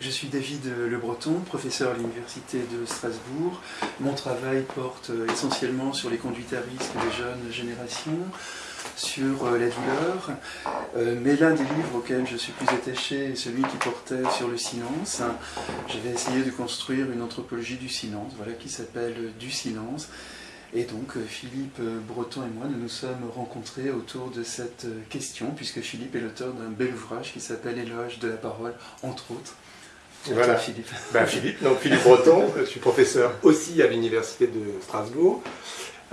Je suis David Le Breton, professeur à l'Université de Strasbourg. Mon travail porte euh, essentiellement sur les conduites à risque des jeunes générations, sur euh, la douleur, euh, mais l'un des livres auxquels je suis plus attaché est celui qui portait sur le silence. J'avais essayé de construire une anthropologie du silence, voilà, qui s'appelle Du silence. Et donc Philippe Breton et moi, nous nous sommes rencontrés autour de cette question, puisque Philippe est l'auteur d'un bel ouvrage qui s'appelle Éloge de la parole, entre autres. Voilà, Philippe. Ben, Philippe, donc Philippe Breton, je suis professeur aussi à l'Université de Strasbourg,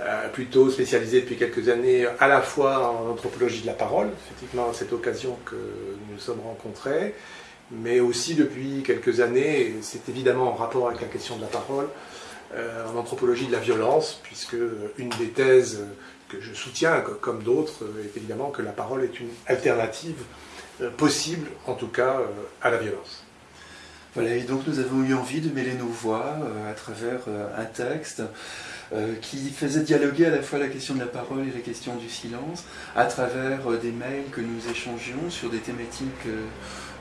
euh, plutôt spécialisé depuis quelques années à la fois en anthropologie de la parole, effectivement à cette occasion que nous nous sommes rencontrés, mais aussi depuis quelques années, c'est évidemment en rapport avec la question de la parole, euh, en anthropologie de la violence, puisque une des thèses que je soutiens, comme d'autres, est évidemment que la parole est une alternative euh, possible, en tout cas, à la violence. Voilà, et donc nous avons eu envie de mêler nos voix euh, à travers euh, un texte euh, qui faisait dialoguer à la fois la question de la parole et la question du silence, à travers des mails que nous échangions sur des thématiques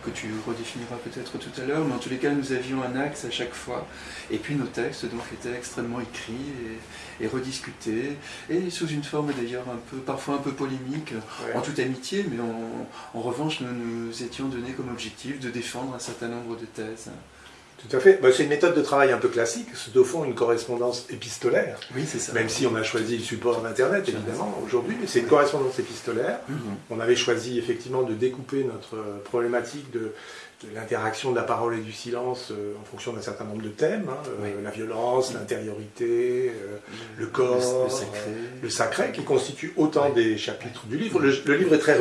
que tu redéfiniras peut-être tout à l'heure, mais en tous les cas, nous avions un axe à chaque fois. Et puis nos textes donc étaient extrêmement écrits et, rediscutés, et sous une forme d'ailleurs un peu, parfois un peu polémique, en toute amitié, mais en, revanche, nous nous étions donnés comme objectif de défendre un certain nombre de thèses. Tout à fait. Bah, c'est une méthode de travail un peu classique, c'est au fond une correspondance épistolaire. Oui, c'est ça. Même si on a choisi le support d'Internet, évidemment, aujourd'hui, mais c'est une correspondance épistolaire. Mhm. On avait choisi effectivement de découper notre problématique de, l'interaction de la parole et du silence euh, en fonction d'un certain nombre de thèmes. Hein, euh, la violence, l'intériorité, euh, le corps, le, sacré. le, sacré. qui constituent autant des chapitres du livre. Le, livre est très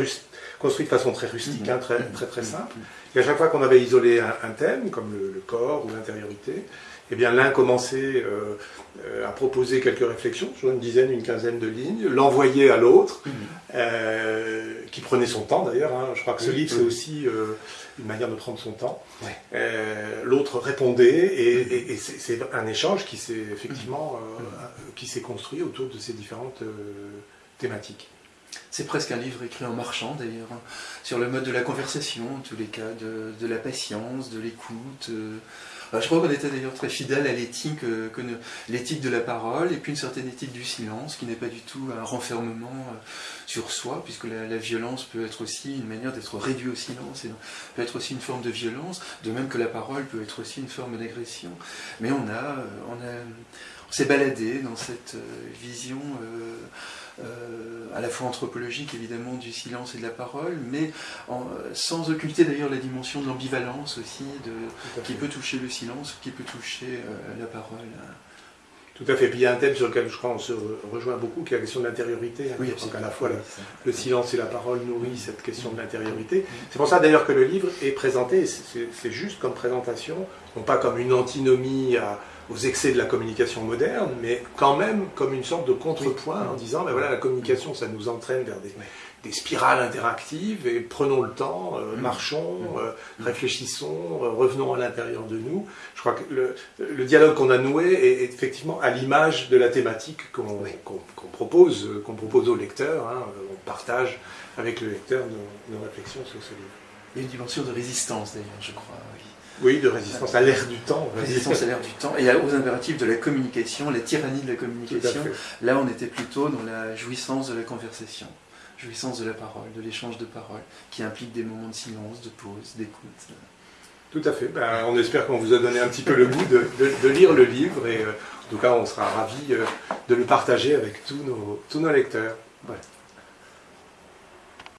construit de façon très rustique, hein, très, très, très simple. Et à chaque fois qu'on avait isolé un, thème, comme le, corps ou l'intériorité, eh bien l'un commençait euh, euh, à proposer quelques réflexions, sur une dizaine, une quinzaine de lignes, l'envoyait à l'autre, mhm. euh, qui prenait son temps d'ailleurs. Hein. Je crois que ce livre, c'est aussi une manière de prendre son temps. l'autre répondait, et, et c'est un échange qui s'est effectivement mhm. qui s'est construit autour de ces différentes thématiques. C'est presque un livre écrit en marchant d'ailleurs, hein, sur le mode de la conversation, en tous les cas, de, la patience, de l'écoute. Euh. je crois qu'on était d'ailleurs très fidèle à l'éthique euh, l'éthique de la parole et puis une certaine éthique du silence qui n'est pas du tout un renfermement euh, sur soi, puisque la, violence peut être aussi une manière d'être réduit au silence et peut être aussi une forme de violence, de même que la parole peut être aussi une forme d'agression. Mais on a, on a, on s'est baladé dans cette vision. Euh, à la fois anthropologique évidemment du silence et de la parole, mais sans occulter d'ailleurs la dimension de l'ambivalence aussi, de, qui peut toucher le silence, qui peut toucher euh, la parole. Tout à fait. Puis il y a un thème sur lequel je crois on se rejoint beaucoup, qui est la question de l'intériorité. Hein, oui, parce qu'à la fois le silence et la parole nourrissent cette question de l'intériorité. C'est pour ça d'ailleurs que le livre est présenté, c'est juste comme présentation, non pas comme une antinomie à, aux excès de la communication moderne, mais quand même comme une sorte de contrepoint en disant, ben voilà, la communication, ça nous entraîne vers des, spirales interactives, et prenons le temps, euh, mm. marchons, mm. Euh, réfléchissons, euh, revenons à l'intérieur de nous. Je crois que le, dialogue qu'on a noué est, effectivement à l'image de la thématique qu'on propose, qu'on propose au lecteur. Hein. On partage avec le lecteur nos, nos réflexions sur ce livre. Il y a une dimension de résistance d'ailleurs, je crois. Oui, de résistance à l'ère du temps. Résistance à l'ère du temps et aux impératifs de la communication, la tyrannie de la communication. Là, on était plutôt dans la jouissance de la conversation, jouissance de la parole, de l'échange de paroles, qui implique des moments de silence, de pause, d'écoute. Tout à fait. Ben, on espère qu'on vous a donné un petit peu le goût de, lire le livre et euh, en tout cas, on sera ravis euh, de le partager avec tous nos, tous nos lecteurs. Voilà.